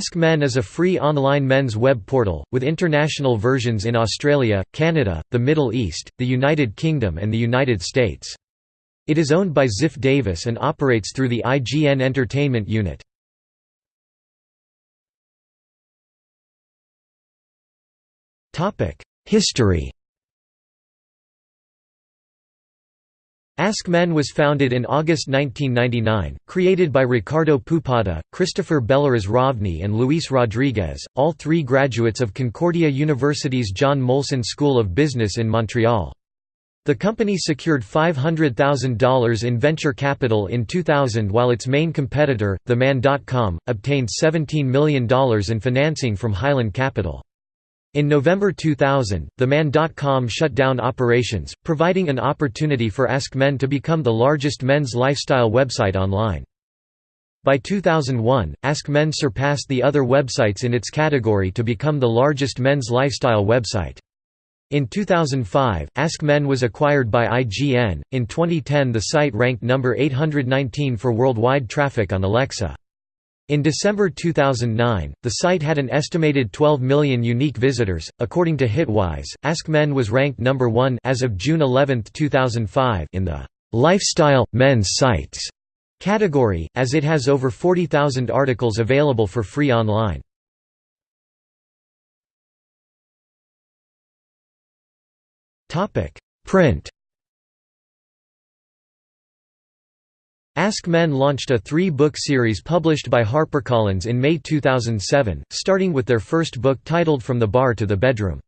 Ask Men is a free online men's web portal, with international versions in Australia, Canada, the Middle East, the United Kingdom and the United States. It is owned by Ziff Davis and operates through the IGN Entertainment unit. History Ask Men was founded in August 1999, created by Ricardo Poupada, Christopher Bellaraz Rovny and Luis Rodriguez, all three graduates of Concordia University's John Molson School of Business in Montreal. The company secured $500,000 in venture capital in 2000 while its main competitor, TheMan.com, obtained $17 million in financing from Highland Capital. In November 2000, TheMan.com shut down operations, providing an opportunity for Ask Men to become the largest men's lifestyle website online. By 2001, Ask Men surpassed the other websites in its category to become the largest men's lifestyle website. In 2005, Ask Men was acquired by IGN. In 2010, the site ranked number 819 for worldwide traffic on Alexa. In December 2009, the site had an estimated 12 million unique visitors. According to Hitwise, Ask Men was ranked number 1 as of June 11, 2005 in the lifestyle men's sites category as it has over 40,000 articles available for free online. Topic: Print Ask Men launched a three-book series published by HarperCollins in May 2007, starting with their first book titled From the Bar to the Bedroom.